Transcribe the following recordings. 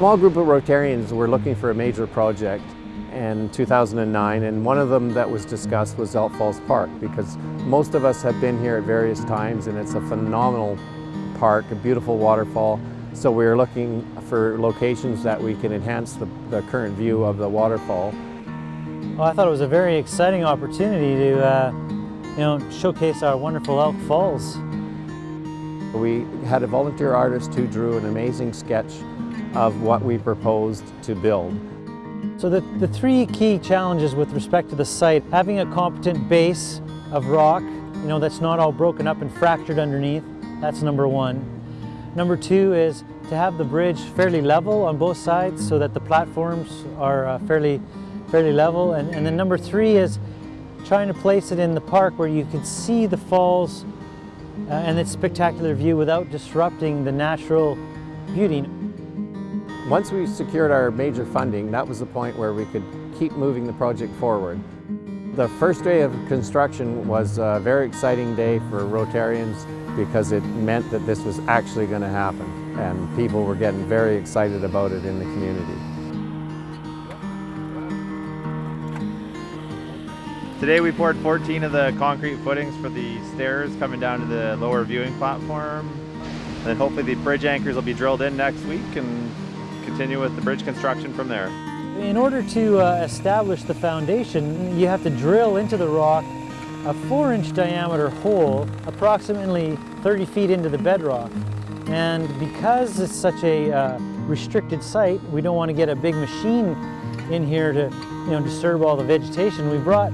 small group of Rotarians were looking for a major project in 2009 and one of them that was discussed was Elk Falls Park because most of us have been here at various times and it's a phenomenal park, a beautiful waterfall. So we were looking for locations that we can enhance the, the current view of the waterfall. Well, I thought it was a very exciting opportunity to uh, you know, showcase our wonderful Elk Falls. We had a volunteer artist who drew an amazing sketch of what we proposed to build. So the, the three key challenges with respect to the site, having a competent base of rock, you know, that's not all broken up and fractured underneath, that's number one. Number two is to have the bridge fairly level on both sides so that the platforms are uh, fairly, fairly level. And, and then number three is trying to place it in the park where you can see the falls uh, and its spectacular view without disrupting the natural beauty. Once we secured our major funding, that was the point where we could keep moving the project forward. The first day of construction was a very exciting day for Rotarians because it meant that this was actually going to happen and people were getting very excited about it in the community. Today we poured 14 of the concrete footings for the stairs coming down to the lower viewing platform. And then hopefully the bridge anchors will be drilled in next week and continue with the bridge construction from there. In order to uh, establish the foundation, you have to drill into the rock a four inch diameter hole approximately 30 feet into the bedrock. And because it's such a uh, restricted site, we don't want to get a big machine in here to you know, disturb all the vegetation. We brought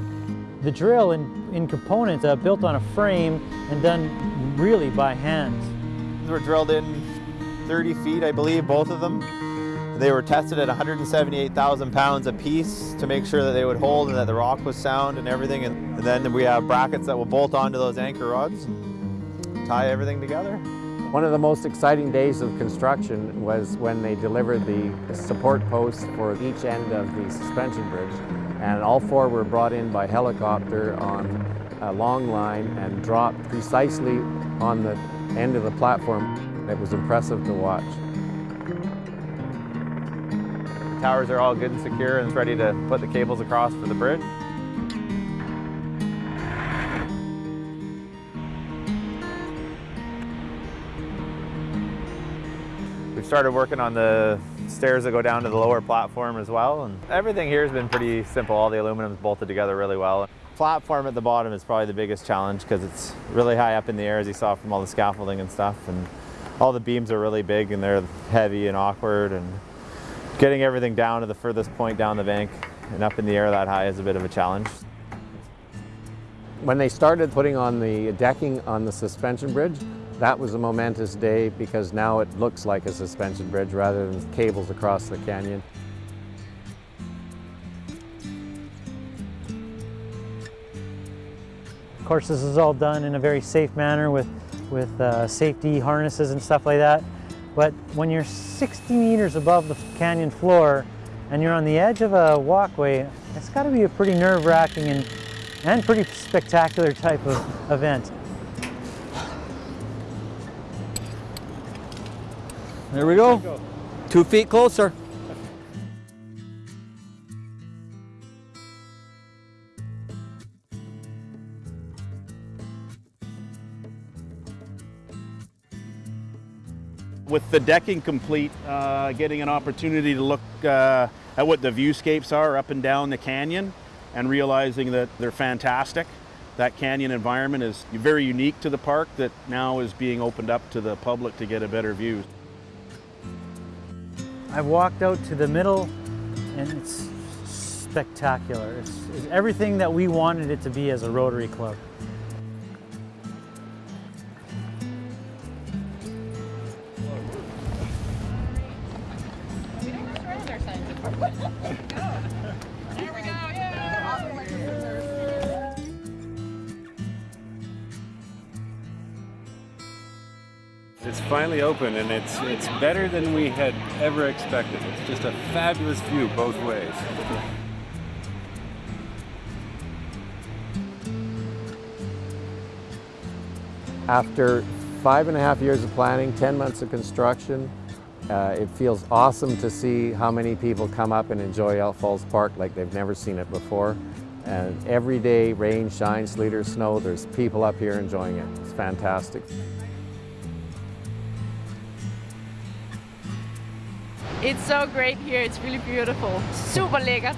the drill in, in components uh, built on a frame and done really by hand. We're drilled in 30 feet, I believe, both of them. They were tested at 178,000 pounds a piece to make sure that they would hold and that the rock was sound and everything. And, then we have brackets that will bolt onto those anchor rods and tie everything together. One of the most exciting days of construction was when they delivered the support posts for each end of the suspension bridge. And all four were brought in by helicopter on a long line and dropped precisely on the end of the platform. It was impressive to watch. Towers are all good and secure and it's ready to put the cables across for the bridge. We've started working on the stairs that go down to the lower platform as well. And everything here has been pretty simple. All the aluminum is bolted together really well. Platform at the bottom is probably the biggest challenge because it's really high up in the air as you saw from all the scaffolding and stuff. And all the beams are really big and they're heavy and awkward and Getting everything down to the furthest point down the bank and up in the air that high is a bit of a challenge. When they started putting on the decking on the suspension bridge, that was a momentous day because now it looks like a suspension bridge rather than cables across the canyon. Of course, this is all done in a very safe manner with, with uh, safety harnesses and stuff like that. But when you're 60 meters above the canyon floor and you're on the edge of a walkway, it's got to be a pretty nerve-wracking and, and pretty spectacular type of event. There we go. Two feet closer. With the decking complete, uh, getting an opportunity to look uh, at what the viewscapes are up and down the canyon and realizing that they're fantastic. That canyon environment is very unique to the park that now is being opened up to the public to get a better view. I've walked out to the middle and it's spectacular. It's, it's everything that we wanted it to be as a Rotary Club. It's finally open and it's it's better than we had ever expected. It's just a fabulous view both ways. After five and a half years of planning, 10 months of construction, Uh, it feels awesome to see how many people come up and enjoy Elk Falls Park like they've never seen it before. And every day, rain, shine, sleet or snow, there's people up here enjoying it. It's fantastic. It's so great here. It's really beautiful. Super lækkert.